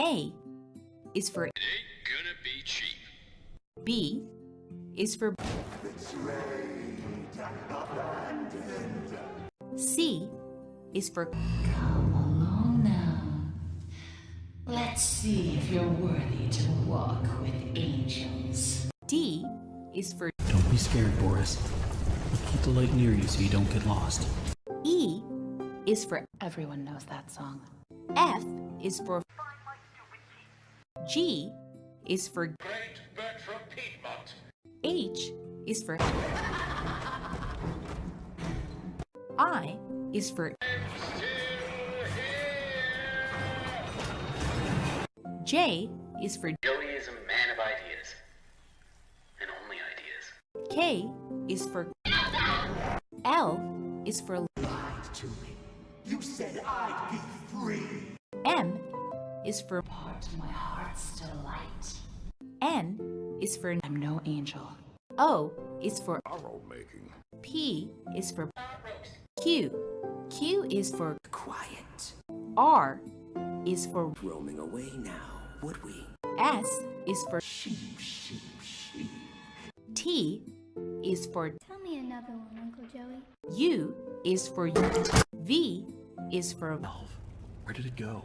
A is for It ain't gonna be cheap. B is for C is for Come along now. Let's see if you're worthy to walk with angels. D is for Don't be scared, Boris. We'll keep the light near you so you don't get lost. E is for Everyone knows that song. F is for G is for Great bird from Piedmont. H is for I is for J is for Joey is a man of ideas. And only ideas. K is for L is for lied to me. You said I'd be free. M is for Part of my heart's delight. N is for I'm no angel. O is for Arrow making. P is for Q. Q is for Quiet. R is for Roaming away now, would we? S is for Sheep, sheep, sheep. T is for Tell me another one, Uncle Joey. U is for V is for Elf, where did it go?